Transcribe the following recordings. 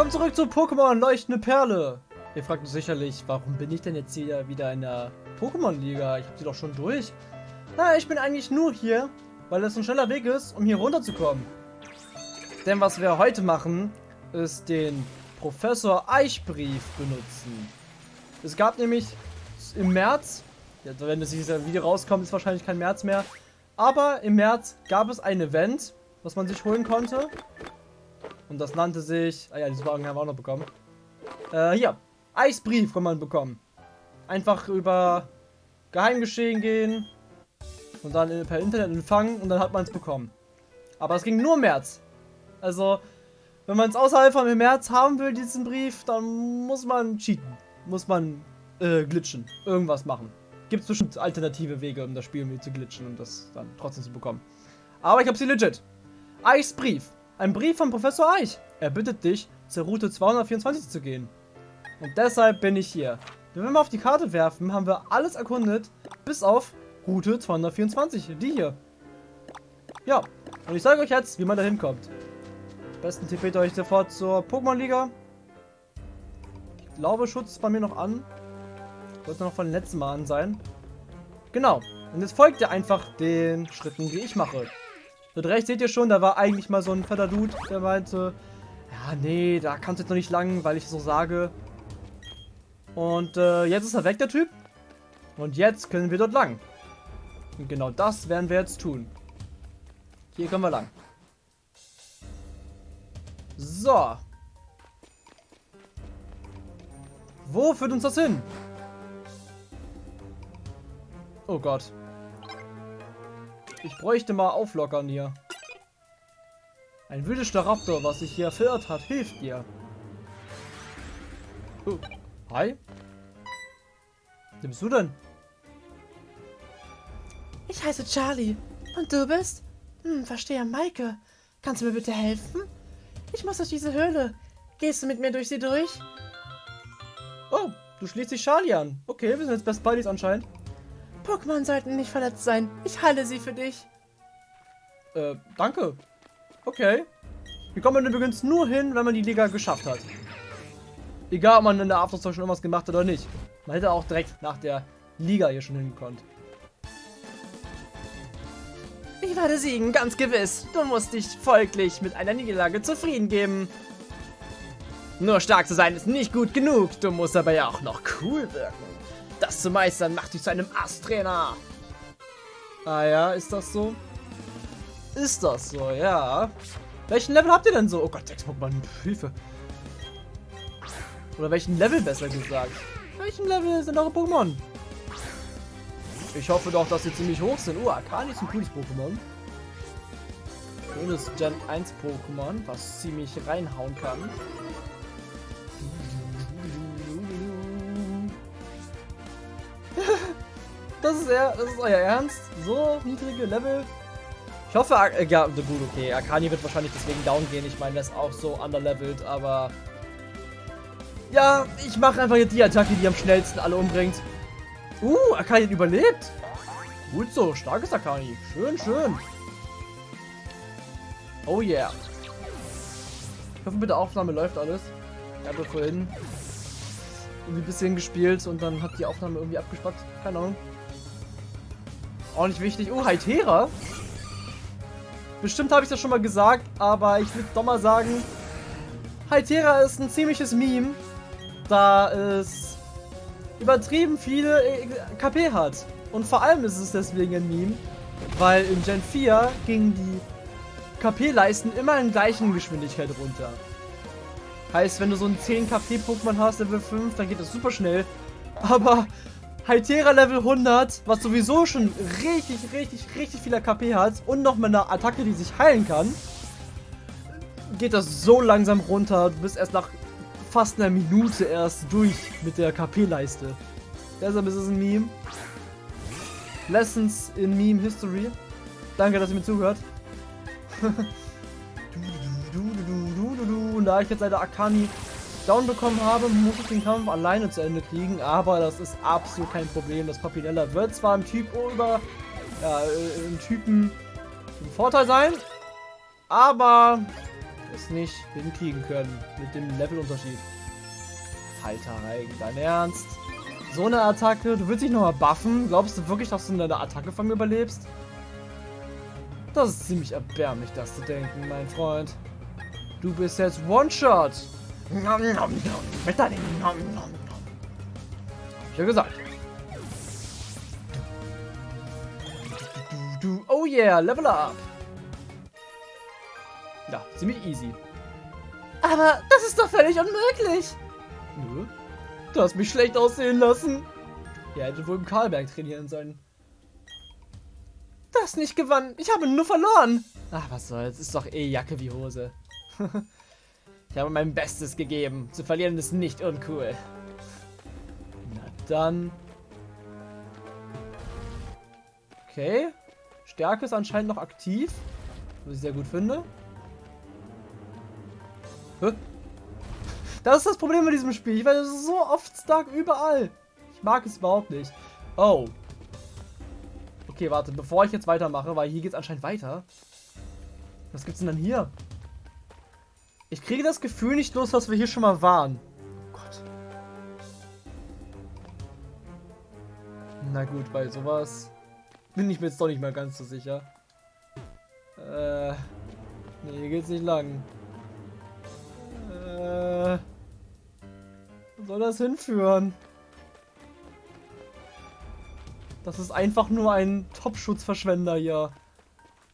Willkommen zurück zu Pokémon Leuchtende Perle. Ihr fragt euch sicherlich, warum bin ich denn jetzt hier wieder in der Pokémon-Liga? Ich habe sie doch schon durch. Na, ich bin eigentlich nur hier, weil es ein schneller Weg ist, um hier runterzukommen. Denn was wir heute machen, ist den Professor Eichbrief benutzen. Es gab nämlich im März, wenn das dieses Video rauskommt, ist wahrscheinlich kein März mehr, aber im März gab es ein Event, was man sich holen konnte. Und das nannte sich, ah ja, diese Wagen haben wir auch noch bekommen. Äh, hier, Eisbrief kann man bekommen. Einfach über Geheimgeschehen gehen und dann per Internet empfangen und dann hat man es bekommen. Aber es ging nur im März. Also, wenn man es außerhalb von März haben will, diesen Brief, dann muss man cheaten. Muss man äh, glitchen. Irgendwas machen. Gibt es bestimmt alternative Wege, um das Spiel zu glitchen und das dann trotzdem zu bekommen. Aber ich habe sie legit. Eichs Brief. Ein Brief von Professor Eich. Er bittet dich, zur Route 224 zu gehen. Und deshalb bin ich hier. Wenn wir mal auf die Karte werfen, haben wir alles erkundet, bis auf Route 224, die hier. Ja, und ich sage euch jetzt, wie man da hinkommt. Am besten tippet euch sofort zur Pokémon-Liga. Ich glaube, Schutz ist bei mir noch an. Sollte noch von den letzten Mal an sein. Genau. Und jetzt folgt ihr einfach den Schritten, die ich mache. Dort rechts seht ihr schon, da war eigentlich mal so ein fetter Dude, der meinte, ja, nee, da kannst du jetzt noch nicht lang, weil ich so sage. Und äh, jetzt ist er weg, der Typ. Und jetzt können wir dort lang. Und genau das werden wir jetzt tun. Hier können wir lang. So. Wo führt uns das hin? Oh Gott. Ich bräuchte mal auflockern hier. Ein wütender Raptor, was sich hier verirrt hat, hilft dir. Oh. Hi. Wer bist du denn? Ich heiße Charlie. Und du bist? Hm, verstehe, Maike. Kannst du mir bitte helfen? Ich muss durch diese Höhle. Gehst du mit mir durch sie durch? Oh, du schließt dich Charlie an. Okay, wir sind jetzt Best Buddies anscheinend. Pokémon sollten nicht verletzt sein. Ich halte sie für dich. Äh, danke. Okay. Hier kommt man übrigens nur hin, wenn man die Liga geschafft hat. Egal, ob man in der Aftershow schon irgendwas gemacht hat oder nicht. Man hätte auch direkt nach der Liga hier schon hingekonnt. Ich werde siegen, ganz gewiss. Du musst dich folglich mit einer Niederlage zufrieden geben. Nur stark zu sein ist nicht gut genug. Du musst aber ja auch noch cool wirken. Das zu meistern macht dich zu einem Ass-Trainer. Ah ja, ist das so? Ist das so, ja. Welchen Level habt ihr denn so? Oh Gott, sechs Pokémon, Hilfe. Oder welchen Level besser gesagt? Welchen Level sind eure Pokémon? Ich hoffe doch, dass sie ziemlich hoch sind. Oh, Akani ist ein cooles Pokémon. Schönes Gen 1 Pokémon, was ziemlich reinhauen kann. Das ist er, das ist euer Ernst? So niedrige Level? Ich hoffe, äh, ja, gut, okay. Akani wird wahrscheinlich deswegen down gehen. Ich meine, der ist auch so underlevelt, aber... Ja, ich mache einfach jetzt die Attacke, die am schnellsten alle umbringt. Uh, Akani hat überlebt. Gut so, starkes Akani. Schön, schön. Oh yeah. Ich hoffe, mit der Aufnahme läuft alles. Ich habe vorhin irgendwie ein bisschen gespielt und dann hat die Aufnahme irgendwie abgespackt. Keine Ahnung. Auch nicht wichtig. Oh, Hytera. Bestimmt habe ich das schon mal gesagt, aber ich würde doch mal sagen, Hytera ist ein ziemliches Meme, da es übertrieben viele äh, KP hat. Und vor allem ist es deswegen ein Meme, weil in Gen 4 gingen die KP-Leisten immer in gleichen Geschwindigkeit runter. Heißt, wenn du so ein 10 KP-Pokémon hast, Level 5, dann geht das super schnell. Aber Hytera Level 100, was sowieso schon richtig, richtig, richtig viel KP hat und noch mit einer Attacke, die sich heilen kann, geht das so langsam runter. Du bist erst nach fast einer Minute erst durch mit der KP-Leiste. Deshalb ist es ein Meme. Lessons in Meme History. Danke, dass ihr mir zuhört. Und da ich jetzt leider Akani down bekommen habe, muss ich den Kampf alleine zu Ende kriegen, aber das ist absolut kein Problem. Das Papinella wird zwar im Typ über, ja, äh, im Typen ein Vorteil sein, aber es nicht hinkriegen können mit dem Levelunterschied. Falter dein Ernst? So eine Attacke? Du willst dich nochmal buffen? Glaubst du wirklich, dass du eine Attacke von mir überlebst? Das ist ziemlich erbärmlich, das zu denken, mein Freund. Du bist jetzt One-Shot. Nom, nom, nom. Mit deinem nom, nom, nom. Hab ich ja gesagt. Oh yeah, level up. Ja, ziemlich easy. Aber das ist doch völlig unmöglich. Nö. Du hast mich schlecht aussehen lassen. Ihr hättet wohl im Karlberg trainieren sollen. Das nicht gewonnen. Ich habe nur verloren. Ach, was soll's. Ist doch eh Jacke wie Hose. ich habe mein Bestes gegeben. Zu verlieren ist nicht uncool. Na dann. Okay. Stärke ist anscheinend noch aktiv. Was ich sehr gut finde. Das ist das Problem mit diesem Spiel. Ich werde so oft stark überall. Ich mag es überhaupt nicht. Oh. Okay, warte, bevor ich jetzt weitermache, weil hier geht es anscheinend weiter. Was gibt's denn dann hier? Ich kriege das Gefühl nicht los, dass wir hier schon mal waren. Oh Gott. Na gut, bei sowas bin ich mir jetzt doch nicht mehr ganz so sicher. Äh. Nee, hier geht's nicht lang. Äh. Wo soll das hinführen? Das ist einfach nur ein Top-Schutzverschwender hier.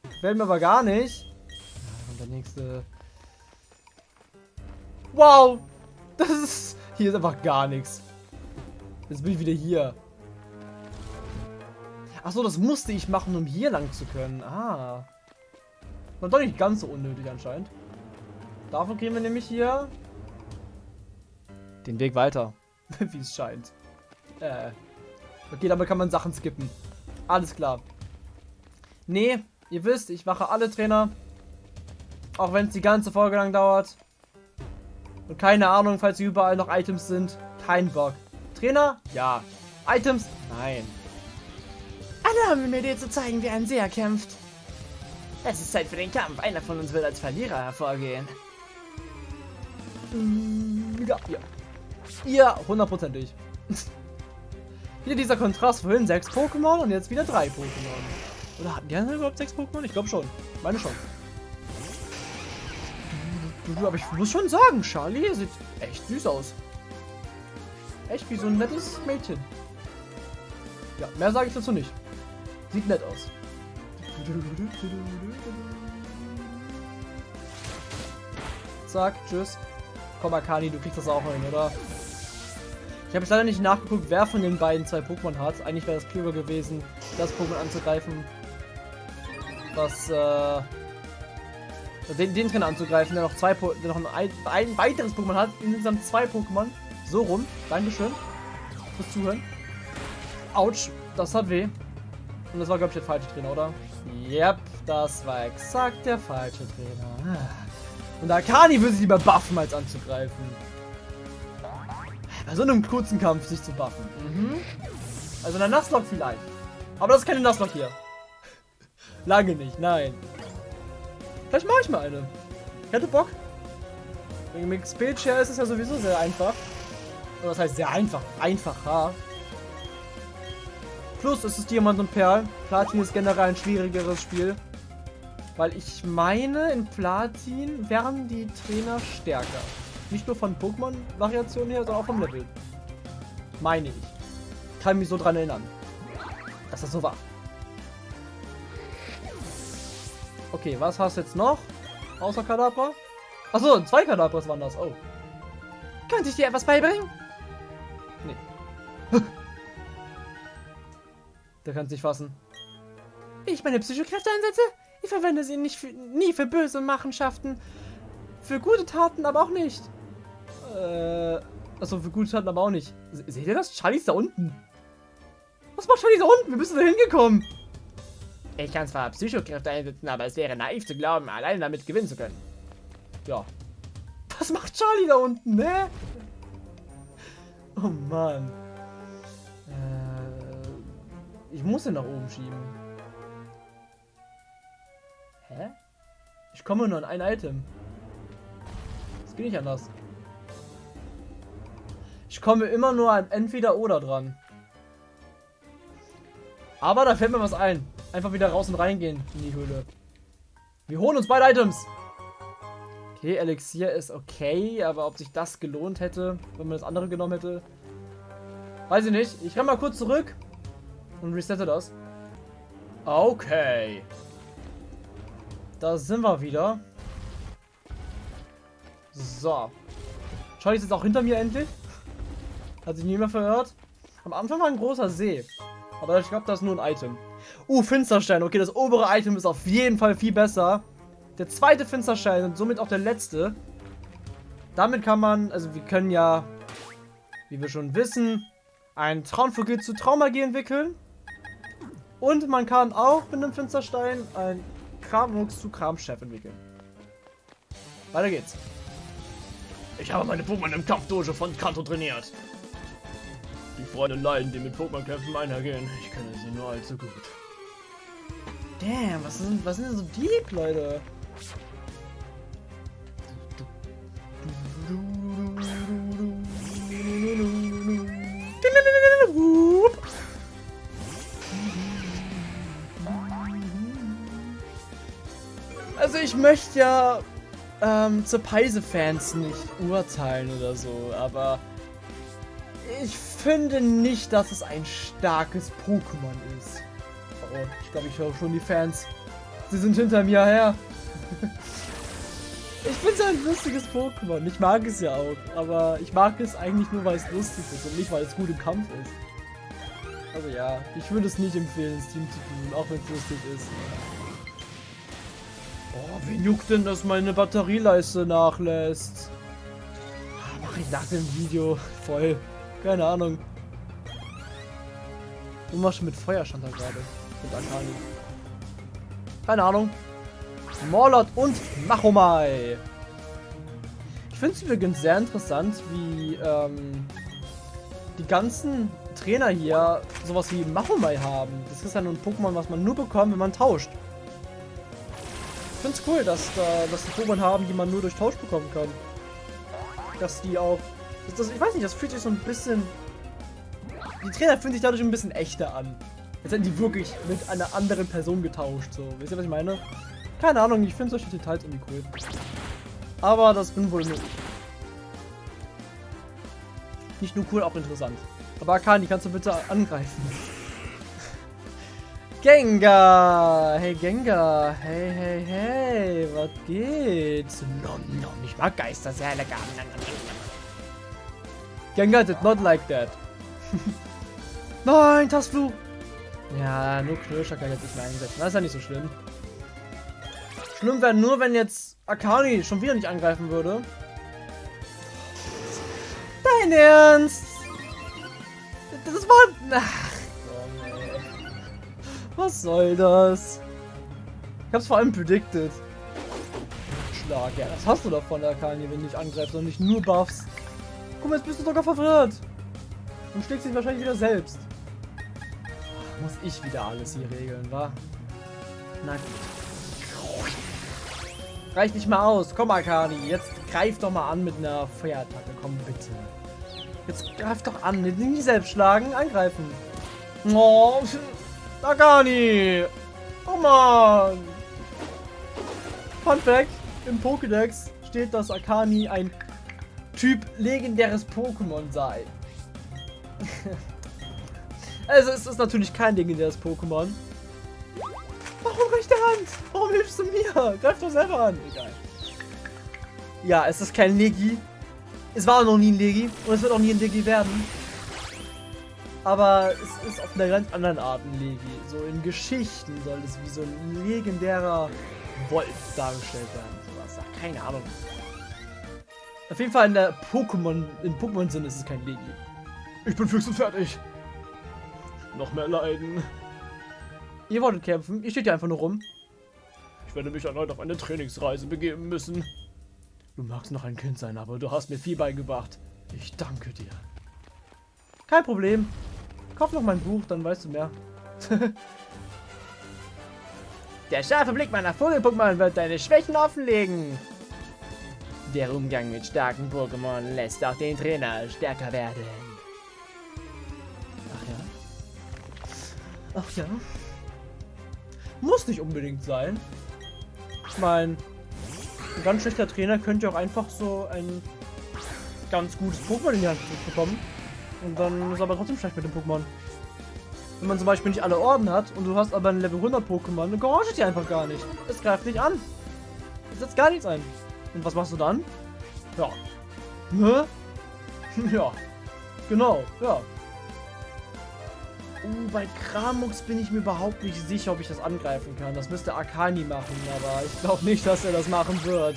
Gefällt mir aber gar nicht. Und der nächste. Wow! Das ist. Hier ist einfach gar nichts. Jetzt bin ich wieder hier. Achso, das musste ich machen, um hier lang zu können. Ah. War doch nicht ganz so unnötig anscheinend. Dafür kriegen wir nämlich hier den Weg weiter. Wie es scheint. Äh. Okay, damit kann man Sachen skippen. Alles klar. Nee, ihr wisst, ich mache alle Trainer. Auch wenn es die ganze Folge lang dauert. Und keine Ahnung, falls hier überall noch Items sind. Kein Bock. Trainer? Ja. Items? Nein. Alle haben mir dir zu zeigen, wie ein Seher kämpft. Es ist Zeit für den Kampf. Einer von uns wird als Verlierer hervorgehen. Ja, ja. Ja, hundertprozentig. wieder dieser Kontrast. Vorhin sechs Pokémon und jetzt wieder drei Pokémon. Oder hatten die überhaupt sechs Pokémon? Ich glaube schon. Meine schon. Aber ich muss schon sagen, Charlie sieht echt süß aus. Echt wie so ein nettes Mädchen. Ja, mehr sage ich dazu nicht. Sieht nett aus. Zack, tschüss. Komm, Akani, du kriegst das auch hin, oder? Ich habe jetzt leider nicht nachgeguckt, wer von den beiden zwei Pokémon hat. Eigentlich wäre es klüger gewesen, das Pokémon anzugreifen. Was, äh... Den, den Trainer anzugreifen, der noch zwei po der noch ein, ein weiteres Pokémon hat. Insgesamt zwei Pokémon. So rum. Dankeschön. Fürs Zuhören. Autsch. Das hat weh. Und das war, glaube ich, der falsche Trainer, oder? Yep, das war exakt der falsche Trainer. Und Akani würde sich lieber buffen, als anzugreifen. Bei so einem kurzen Kampf sich zu buffen. Mhm. Also eine Nuzlocke vielleicht. Aber das ist keine Nuzlocke hier. Lange nicht, nein. Vielleicht mache ich mal eine. Ich hätte Bock. Dem XP-Share ist es ja sowieso sehr einfach. Oder das heißt sehr einfach. Einfacher. Plus es ist Diamant und Perl. Platin ist generell ein schwierigeres Spiel. Weil ich meine, in Platin wären die Trainer stärker. Nicht nur von Pokémon-Variationen her, sondern auch vom Level. Meine ich. Kann mich so dran erinnern. Dass das so war. Okay, was hast du jetzt noch? Außer Kadabra? Achso, zwei Kadabras waren das. Oh. Könnte ich dir etwas beibringen? Nee. Der kann sich fassen. Wie ich meine Psychokräfte einsetze? Ich verwende sie nicht für, nie für böse Machenschaften. Für gute Taten aber auch nicht. Äh, also für gute Taten aber auch nicht. Seht ihr das? Charlie ist da unten. Was macht Charlie da unten? Wir müssen da hingekommen. Ich kann zwar Psychokräfte einsetzen, aber es wäre naiv zu glauben, alleine damit gewinnen zu können. Ja. Was macht Charlie da unten, ne? Oh Mann. Äh, ich muss ihn nach oben schieben. Hä? Ich komme nur an ein Item. geht nicht anders. Ich komme immer nur an entweder oder dran. Aber da fällt mir was ein. Einfach wieder raus und reingehen in die Höhle. Wir holen uns beide Items. Okay, Elixier ist okay, aber ob sich das gelohnt hätte, wenn man das andere genommen hätte, weiß ich nicht. Ich renne mal kurz zurück und resette das. Okay. Da sind wir wieder. So. Schau ich jetzt auch hinter mir endlich? Hat sich niemand verhört? Am Anfang war ein großer See. Aber ich glaube, das ist nur ein Item. Uh, Finsterstein. Okay, das obere Item ist auf jeden Fall viel besser. Der zweite Finsterstein und somit auch der letzte. Damit kann man, also wir können ja, wie wir schon wissen, ein Traumvogel zu Traumagie entwickeln. Und man kann auch mit einem Finsterstein ein Kramux zu Kramchef entwickeln. Weiter geht's. Ich habe meine Pokémon im Kampfdojo von Kanto trainiert. Die Freunde leiden, die mit Pokémon-Kämpfen einhergehen. Ich kenne sie nur allzu gut. Damn, was sind, was sind denn so deep, Leute? Also ich möchte ja ähm, zur Peise-Fans nicht urteilen oder so, aber ich finde nicht, dass es ein starkes Pokémon ist. Oh, ich glaube, ich höre schon die Fans. Sie sind hinter mir her. ich finde es ein lustiges Pokémon. Ich mag es ja auch. Aber ich mag es eigentlich nur, weil es lustig ist und nicht, weil es gut im Kampf ist. Also ja, ich würde es nicht empfehlen, das Team zu tun, auch wenn es lustig ist. Oh, wen juckt denn, dass meine Batterieleiste nachlässt? Mach ich nach dem Video voll. Keine Ahnung. Du machst mit Feuer stand da gerade. Mit Akani. Keine Ahnung. Morlot und Machomai. Ich finde es übrigens sehr interessant, wie ähm, die ganzen Trainer hier sowas wie Machomai haben. Das ist ja nur ein Pokémon, was man nur bekommt, wenn man tauscht. Ich finde es cool, dass, da, dass die Pokémon haben, die man nur durch Tausch bekommen kann. Dass die auch... Das, das, ich weiß nicht, das fühlt sich so ein bisschen... Die Trainer fühlen sich dadurch ein bisschen echter an. Jetzt hätten die wirklich mit einer anderen Person getauscht. So, wisst ihr, was ich meine? Keine Ahnung, ich finde solche Details irgendwie cool. Aber das bin wohl nur ich. Nicht nur cool, auch interessant. Aber Akani, kannst du bitte angreifen? Gengar! Hey Gengar! Hey, hey, hey! Was geht? Nom, nom, ich mag Geister sehr lecker. Gengar did not like that. Nein, Tastfluch! Ja, nur Knirscher kann jetzt nicht mehr einsetzen. Das ist ja nicht so schlimm. Schlimm wäre nur, wenn jetzt Akani schon wieder nicht angreifen würde. Dein Ernst? Das war... Ach, was soll das? Ich hab's vor allem predicted. Schlag, ja, das hast du davon, Akani, wenn du nicht angreifst und nicht nur buffst. Guck mal, jetzt bist du sogar verwirrt. Und schlägst dich wahrscheinlich wieder selbst. Muss ich wieder alles hier regeln, wa? Na. Reicht nicht mal aus. Komm, Akani. Jetzt greif doch mal an mit einer Feuerattacke. Komm, bitte. Jetzt greif doch an. Nicht selbst schlagen, angreifen. Oh, Akani. Oh, Mann. Fun Fact. Im Pokédex steht, dass Akani ein Typ legendäres Pokémon sei. Also es ist natürlich kein legendäres Pokémon. Warum rechte Hand? Warum hilfst du mir? Greif doch selber an. Egal. Ja, es ist kein Legi. Es war noch nie ein Legi. Und es wird auch nie ein Legi werden. Aber es ist auf einer ganz anderen Art ein Legi. So in Geschichten soll es wie so ein legendärer Wolf dargestellt werden. Sowas. Keine Ahnung. Auf jeden Fall in der Pokémon, im Pokémon-Sinn ist es kein Legi. Ich bin fix und fertig. Noch mehr leiden. Ihr wolltet kämpfen, ihr steht ja einfach nur rum. Ich werde mich erneut auf eine Trainingsreise begeben müssen. Du magst noch ein Kind sein, aber du hast mir viel beigebracht. Ich danke dir. Kein Problem. Kauf noch mein Buch, dann weißt du mehr. Der scharfe Blick meiner Vogel-Pokémon wird deine Schwächen offenlegen. Der Umgang mit starken Pokémon lässt auch den Trainer stärker werden. Ach ja. Ach ja. Muss nicht unbedingt sein. Ich meine, ein ganz schlechter Trainer könnte auch einfach so ein ganz gutes Pokémon in die Hand bekommen. Und dann ist aber trotzdem schlecht mit dem Pokémon. Wenn man zum Beispiel nicht alle Orden hat und du hast aber ein Level 100 Pokémon, dann gehorcht dir einfach gar nicht. Es greift nicht an. Es setzt gar nichts ein. Und was machst du dann? Ja. Ne? ja. Genau, ja. Uh, bei Kramux bin ich mir überhaupt nicht sicher, ob ich das angreifen kann. Das müsste Akani machen, aber ich glaube nicht, dass er das machen wird.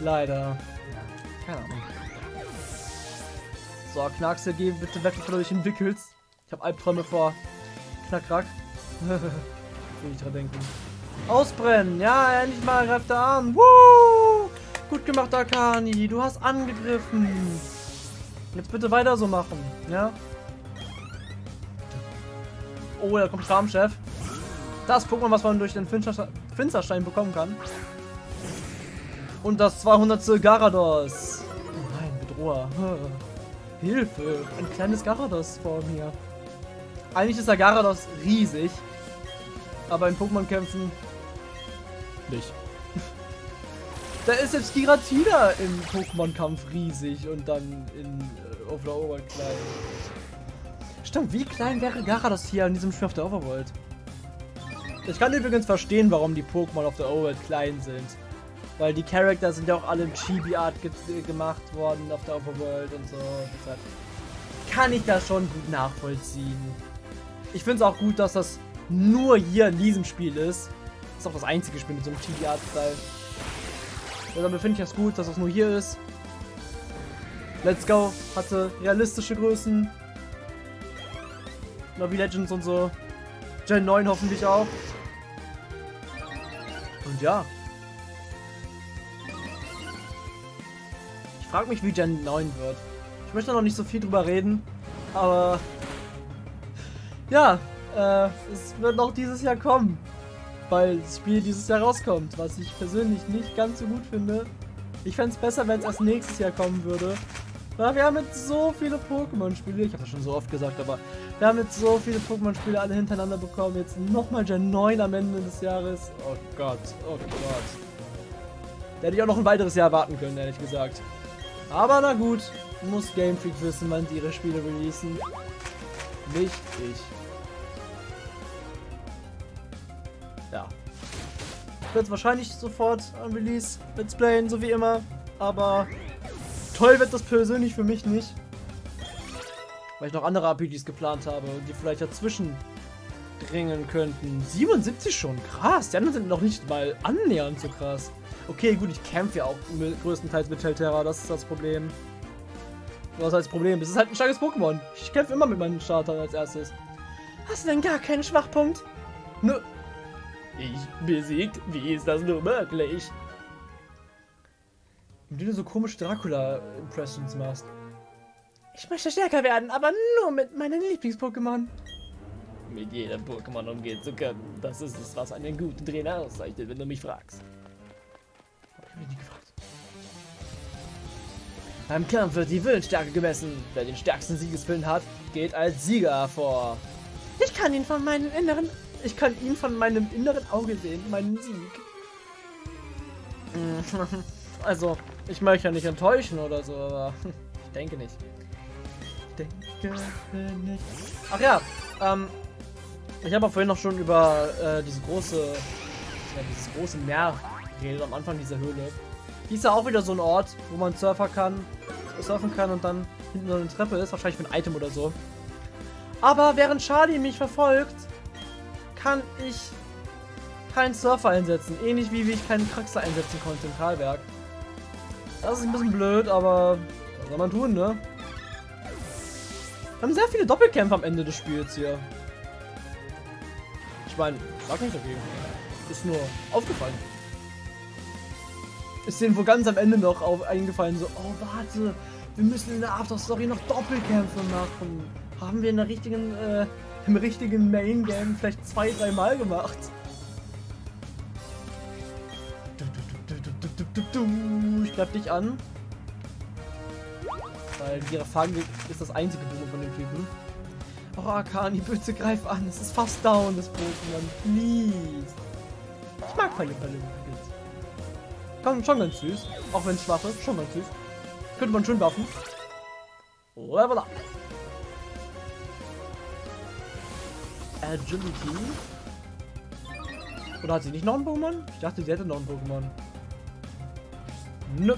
Leider. Keine Ahnung. So, Knackse, geh bitte weg, bevor du dich entwickelst. Ich habe Albträume vor Knackrack. Will ich dran denken. Ausbrennen! Ja, endlich mal greift er an. Woo! Gut gemacht, Akani. Du hast angegriffen. Jetzt bitte weiter so machen, ja? Oh, da kommt Schramchef. Das Pokémon, was man durch den Finsterstein bekommen kann. Und das 200. Garados. Oh nein, Bedroher. Hilfe, ein kleines Garados vor mir. Eigentlich ist der Garados riesig. Aber in Pokémon-Kämpfen nicht. Da ist selbst Giratina im Pokémon-Kampf riesig und dann in äh, auf der Overworld klein. Stimmt, wie klein wäre Garados hier in diesem Spiel auf der Overworld? Ich kann übrigens verstehen, warum die Pokémon auf der Overworld klein sind. Weil die Charakter sind ja auch alle in Chibi-Art ge gemacht worden auf der Overworld und so. Deshalb kann ich das schon gut nachvollziehen. Ich finde es auch gut, dass das nur hier in diesem Spiel ist. Ist auch das einzige Spiel mit so einem Chibi-Art-Style. Deshalb finde ich das gut, dass das nur hier ist. Let's Go hatte realistische Größen. Navi Legends und so. Gen 9 hoffentlich auch. Und ja, Ich frage mich, wie Gen 9 wird. Ich möchte noch nicht so viel drüber reden, aber ja, äh, es wird noch dieses Jahr kommen, weil das Spiel dieses Jahr rauskommt, was ich persönlich nicht ganz so gut finde. Ich fände es besser, wenn es erst nächstes Jahr kommen würde. Weil wir haben jetzt so viele Pokémon-Spiele, ich habe das schon so oft gesagt, aber wir haben jetzt so viele Pokémon-Spiele alle hintereinander bekommen. Jetzt nochmal Gen 9 am Ende des Jahres. Oh Gott, oh Gott. Da hätte ich auch noch ein weiteres Jahr warten können, ehrlich gesagt. Aber na gut, muss Game Freak wissen, wann die ihre Spiele releasen. Nicht ich. Ja. Ich werde wahrscheinlich sofort am Release Let's Playen, so wie immer. Aber toll wird das persönlich für mich nicht. Weil ich noch andere RPGs geplant habe, die vielleicht dazwischen dringen könnten. 77 schon, krass. Die anderen sind noch nicht mal annähernd so krass. Okay, gut, ich kämpfe ja auch größtenteils mit Telterra, das ist das Problem. Was heißt Problem? Es ist halt ein starkes Pokémon. Ich kämpfe immer mit meinen Startern als erstes. Hast du denn gar keinen Schwachpunkt? Nö. Ich besiegt? Wie ist das nur möglich? Wie du so komische Dracula-Impressions machst. Ich möchte stärker werden, aber nur mit meinen Lieblings-Pokémon. Mit jedem Pokémon umgehen zu können. Das ist es, was einen guten Trainer auszeichnet, wenn du mich fragst. Hab nie gefragt. Beim Kampf wird die Willensstärke gemessen. Wer den stärksten Siegeswillen hat, geht als Sieger hervor. Ich kann ihn von meinem inneren... Ich kann ihn von meinem inneren Auge sehen, meinen Sieg. Also, ich möchte ja nicht enttäuschen oder so, aber ich denke nicht. Ich denke nicht. Ach ja, ähm, ich habe auch vorhin noch schon über äh, diese große, ja, dieses große Meer geredet am Anfang dieser Höhle. Hier ist ja auch wieder so ein Ort, wo man surfen kann, surfen kann und dann hinten so eine Treppe ist, wahrscheinlich für ein Item oder so. Aber während Charlie mich verfolgt, kann ich keinen Surfer einsetzen. Ähnlich wie, wie ich keinen Kraxer einsetzen konnte im Karlberg. Das ist ein bisschen blöd, aber was soll man tun, ne? Wir haben sehr viele Doppelkämpfe am Ende des Spiels hier. Ich meine, sag nicht dagegen. Ist nur aufgefallen ist denen wohl ganz am Ende noch auf, eingefallen, so, oh warte, wir müssen in der After-Story noch Doppelkämpfe machen. Haben wir in der richtigen, äh, im richtigen Main-Game vielleicht zwei, drei Mal gemacht. Ich greif dich an. Weil ihre Fange ist das einzige Böse von dem Typen. Oh, Akani, bitte greif an. Es ist fast down, das Pokémon. Please. Ich mag Palle-Palle. Kann schon ganz süß. Auch wenn es schwach ist, schon ganz süß. Könnte man schön buffen. Level up. Agility. Oder hat sie nicht noch ein Pokémon? Ich dachte, sie hätte noch ein Pokémon. Nö.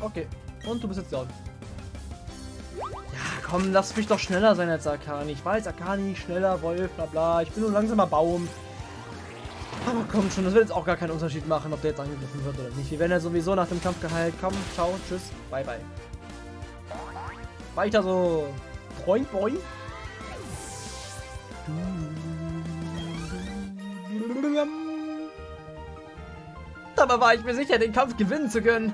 Okay. Und du bist jetzt down. Ja, komm, lass mich doch schneller sein als Akani. Ich weiß, Akani, schneller, Wolf, bla bla. Ich bin nur langsamer Baum. Aber komm schon, das wird jetzt auch gar keinen Unterschied machen, ob der jetzt angegriffen wird oder nicht. Wir werden ja sowieso nach dem Kampf geheilt. Komm, ciao, tschüss, bye bye. Weiter so. Boing, boing. Dabei war ich mir sicher, den Kampf gewinnen zu können.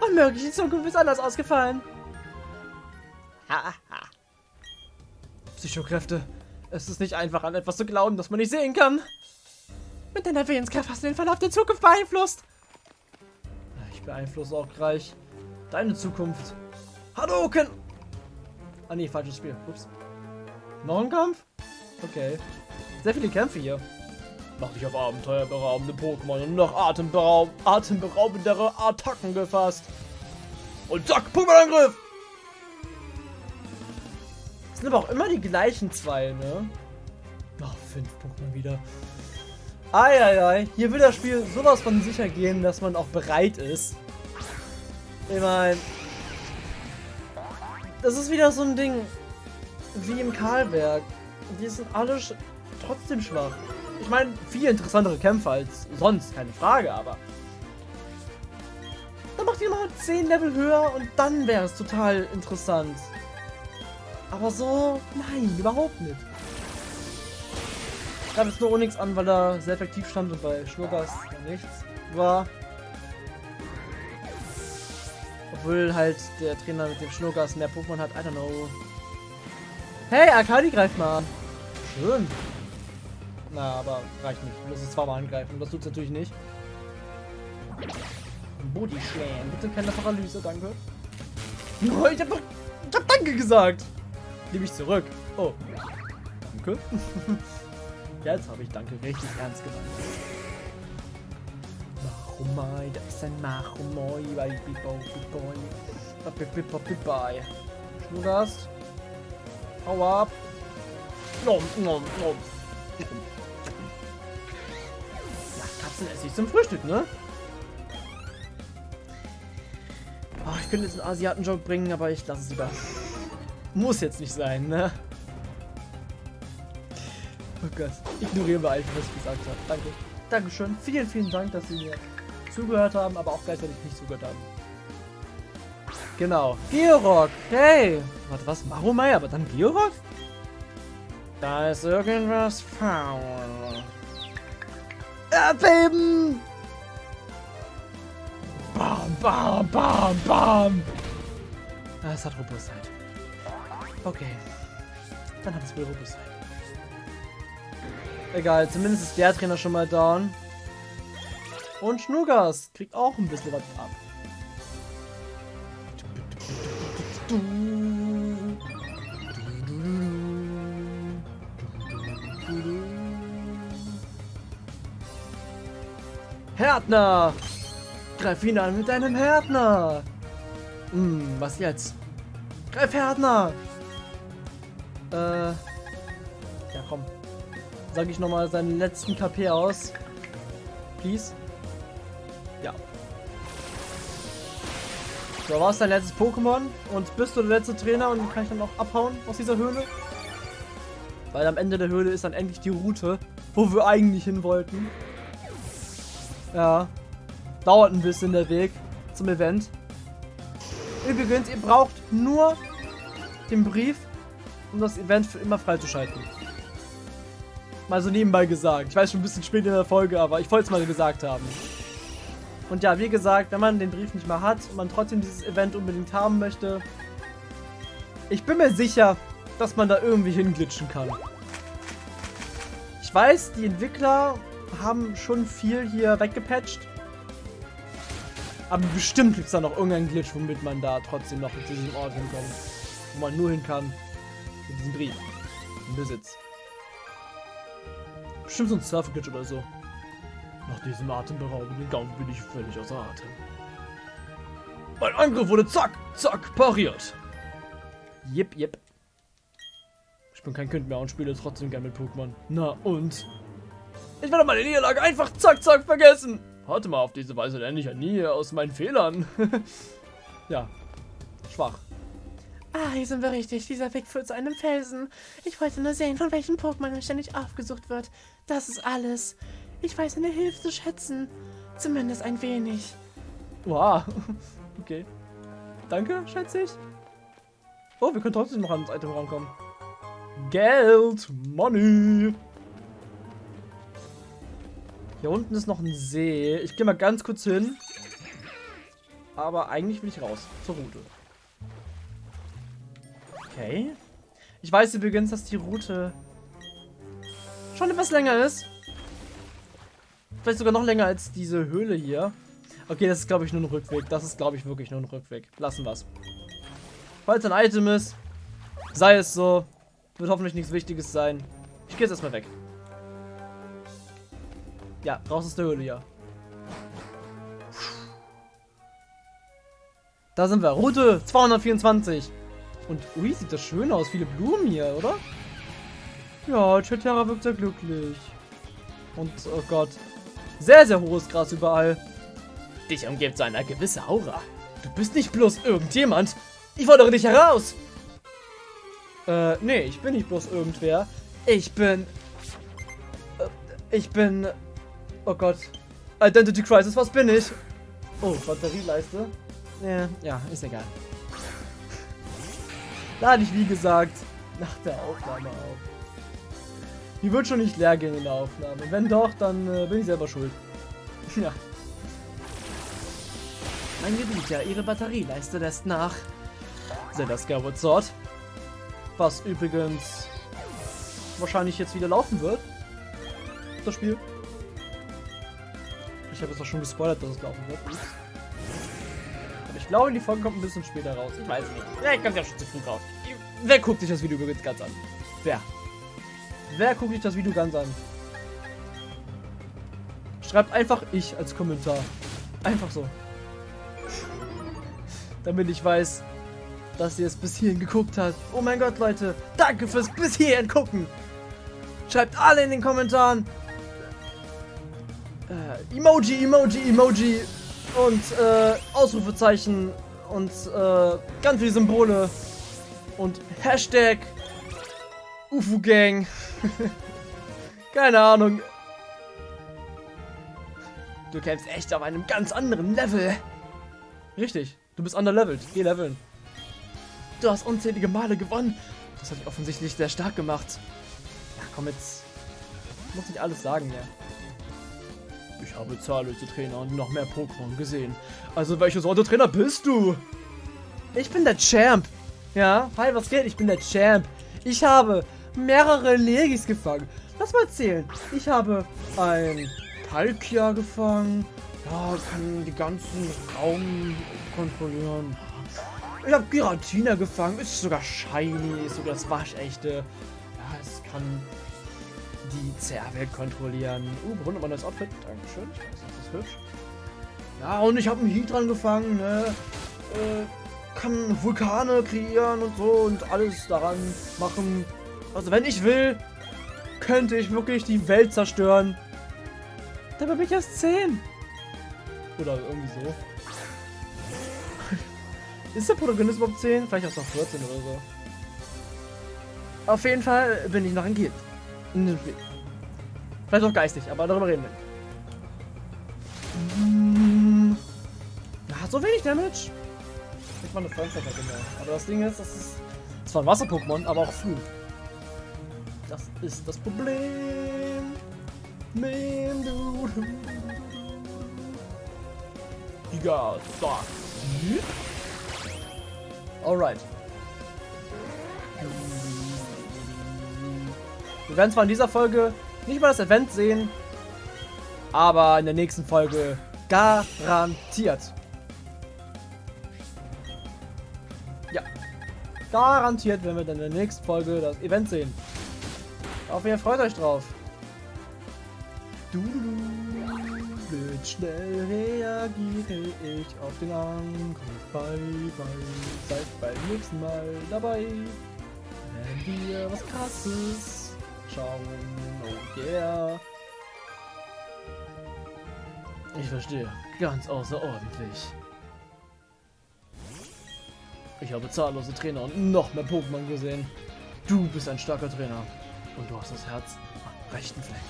Unmöglich, die Zukunft ist anders ausgefallen. Psychokräfte. Es ist nicht einfach, an etwas zu glauben, das man nicht sehen kann. Mit deiner Willenskraft hast du den Verlauf der Zukunft beeinflusst. Ich beeinflusse auch gleich deine Zukunft. Hadouken! Ah nee, falsches Spiel. Ups. Noch ein Kampf? Okay. Sehr viele Kämpfe hier. Mach dich auf abenteuerberaubende Pokémon und noch atemberaub atemberaubendere Attacken gefasst. Und zack, Pokémon-Angriff! Sind aber auch immer die gleichen zwei, ne? Ach, fünf Pokémon wieder. Eieiei, hier will das Spiel sowas von sicher gehen, dass man auch bereit ist. Ich meine, das ist wieder so ein Ding wie im Karlberg. Die sind alle sch trotzdem schwach. Ich meine, viel interessantere Kämpfe als sonst, keine Frage, aber... Dann macht ihr mal 10 Level höher und dann wäre es total interessant. Aber so, nein, überhaupt nicht. Ich habe jetzt nur Onyx an, weil er sehr effektiv stand und bei Schnurgas nichts war. Obwohl halt der Trainer mit dem Schnurgas mehr Pokémon hat, I don't know. Hey, Akali greift mal an. Schön. Na, aber reicht nicht. Ich muss es zweimal angreifen. Das tut es natürlich nicht. Body Slam. Bitte keine Paralyse, danke. Oh, ich hab doch. Ich hab Danke gesagt. Nehme ich zurück. Oh. Danke. Jetzt habe ich Danke richtig ernst gemeint. Machumai, da ist ein Bibo, Biboy. Biboy. Schnurgast. Hau ab. Nom, nom, nom. Katzenessig zum Frühstück, ne? Oh, ich könnte jetzt einen Asiaten-Joke bringen, aber ich lasse es lieber. Muss jetzt nicht sein, ne? Oh Gott. Ignorieren wir einfach, was ich gesagt habe. Danke. Dankeschön. Vielen, vielen Dank, dass Sie mir zugehört haben, aber auch gleichzeitig nicht zugehört haben. Genau. Georock. Hey. Warte, was? Maromai, aber dann Georock? Da ist irgendwas faul. Erdbeben! Bam, bam, bam, bam! Es hat Robustheit. Okay. Dann hat es wohl Robustheit. Egal, zumindest ist der Trainer schon mal down. Und Schnuggers kriegt auch ein bisschen was ab. Härtner! Greif ihn an mit deinem Härtner! Hm, was jetzt? Greif Härtner! Äh. Ja, komm. Sag ich nochmal seinen letzten KP aus. Please. Ja. So, war es dein letztes Pokémon? Und bist du der letzte Trainer und kann ich dann auch abhauen aus dieser Höhle? Weil am Ende der Höhle ist dann endlich die Route, wo wir eigentlich hin wollten. Ja. Dauert ein bisschen der Weg zum Event. Übrigens, ihr braucht nur den Brief, um das Event für immer freizuschalten. Mal so nebenbei gesagt. Ich weiß schon ein bisschen spät in der Folge, aber ich wollte es mal gesagt haben. Und ja, wie gesagt, wenn man den Brief nicht mehr hat und man trotzdem dieses Event unbedingt haben möchte, ich bin mir sicher, dass man da irgendwie hinglitschen kann. Ich weiß, die Entwickler haben schon viel hier weggepatcht. Aber bestimmt gibt es da noch irgendeinen Glitch, womit man da trotzdem noch zu diesem Ort hinkommt. Wo man nur hin kann. Mit diesem Brief. Im Besitz. Bestimmt so ein Surfer-Glitch oder so. Nach diesem atemberaubenden Gang bin ich völlig außer Atem. Mein Angriff wurde zack, zack, pariert. Jip, jip. Ich bin kein Kind mehr und spiele trotzdem gerne mit Pokémon. Na und? Ich werde meine Niederlage einfach zack, zack vergessen. Warte mal, auf diese Weise lerne ich ja nie aus meinen Fehlern. ja, schwach. Ah, hier sind wir richtig. Dieser Weg führt zu einem Felsen. Ich wollte nur sehen, von welchen Pokémon ständig aufgesucht wird. Das ist alles. Ich weiß eine Hilfe zu schätzen. Zumindest ein wenig. Wow. Okay. Danke, schätze ich. Oh, wir können trotzdem noch ans Item rankommen. Geld, Money. Hier unten ist noch ein See. Ich gehe mal ganz kurz hin. Aber eigentlich will ich raus. Zur Route. Okay. Ich weiß übrigens, dass die Route schon etwas länger ist. Vielleicht sogar noch länger als diese Höhle hier. Okay, das ist, glaube ich, nur ein Rückweg. Das ist, glaube ich, wirklich nur ein Rückweg. Lassen wir's. Falls ein Item ist, sei es so. Wird hoffentlich nichts Wichtiges sein. Ich gehe jetzt erstmal weg. Ja, raus aus der Höhle, ja. Da sind wir. Route 224. Und, ui, sieht das schön aus. Viele Blumen hier, oder? Ja, Chetera wirkt sehr glücklich. Und, oh Gott. Sehr, sehr hohes Gras überall. Dich umgibt so eine gewisse Aura. Du bist nicht bloß irgendjemand. Ich fordere dich heraus. Äh, nee, ich bin nicht bloß irgendwer. Ich bin... Äh, ich bin... Oh Gott. Identity Crisis, was bin ich? Oh, Batterieleiste. Ja, ja, ist egal. Lade ich, wie gesagt, nach der Aufnahme auf. Die wird schon nicht leer gehen in der Aufnahme. Wenn doch, dann äh, bin ich selber schuld. ja. Mein Gebieter, Ihre Batterieleiste lässt nach. Zelda Skyward Sword. Was übrigens wahrscheinlich jetzt wieder laufen wird. Das Spiel. Habe es auch schon gespoilert, dass es laufen wird. Aber ich glaube, die Folge kommt ein bisschen später raus. Ich weiß nicht. Vielleicht kommt ja schon zu früh raus. Wer guckt sich das Video übrigens ganz an? Wer? Wer guckt sich das Video ganz an? Schreibt einfach ich als Kommentar. Einfach so. Damit ich weiß, dass ihr es bis hierhin geguckt habt. Oh mein Gott, Leute. Danke fürs bis hierhin gucken. Schreibt alle in den Kommentaren. Emoji, Emoji, Emoji. Und äh, Ausrufezeichen. Und äh, ganz viele Symbole. Und Hashtag UFO Gang. Keine Ahnung. Du kämpfst echt auf einem ganz anderen Level. Richtig. Du bist underleveled. Geh leveln. Du hast unzählige Male gewonnen. Das hat dich offensichtlich sehr stark gemacht. Ja, komm jetzt. Ich muss nicht alles sagen, ja. Ich habe zahllose Trainer und noch mehr Pokémon gesehen. Also welche Sorte Trainer bist du? Ich bin der Champ. Ja, hi, was geht? Ich bin der Champ. Ich habe mehrere Legis gefangen. Lass mal zählen. Ich habe ein Palkia gefangen. Ja, kann die ganzen Raum kontrollieren. Ich habe Giratina gefangen. Ist sogar shiny. Ist sogar das waschechte. Ja, es kann die CR-Welt kontrollieren. Uh, bewundert man das Outfit. Dankeschön. Ich weiß, das ist hübsch. Ja, und ich habe einen Heatran gefangen. Ne? Äh, kann Vulkane kreieren und so und alles daran machen. Also wenn ich will, könnte ich wirklich die Welt zerstören. Dabei bin ich erst 10. Oder irgendwie so. Ist der Protagonist überhaupt 10? Vielleicht auch noch 14 oder so. Auf jeden Fall bin ich noch ein Kind. In dem Spiel. Vielleicht auch geistig, aber darüber reden wir nicht. Ja, so wenig Damage. Ich mal eine Fernseher genau. Aber das Ding ist, das ist zwar ein Wasser-Pokémon, aber auch Flug. Das ist das Problem. Man, du. Giga, fuck. Alright. Wir werden zwar in dieser Folge nicht mal das Event sehen, aber in der nächsten Folge garantiert. Ja, garantiert werden wir dann in der nächsten Folge das Event sehen. Auf jeden Fall freut euch drauf. Du, mit schnell reagiere ich auf den Angriff. Bye, bye. Seid beim nächsten Mal dabei. Wenn wir was krasses schauen. Oh yeah. Ich verstehe. Ganz außerordentlich. Ich habe zahllose Trainer und noch mehr Pokémon gesehen. Du bist ein starker Trainer. Und du hast das Herz am rechten Fleck.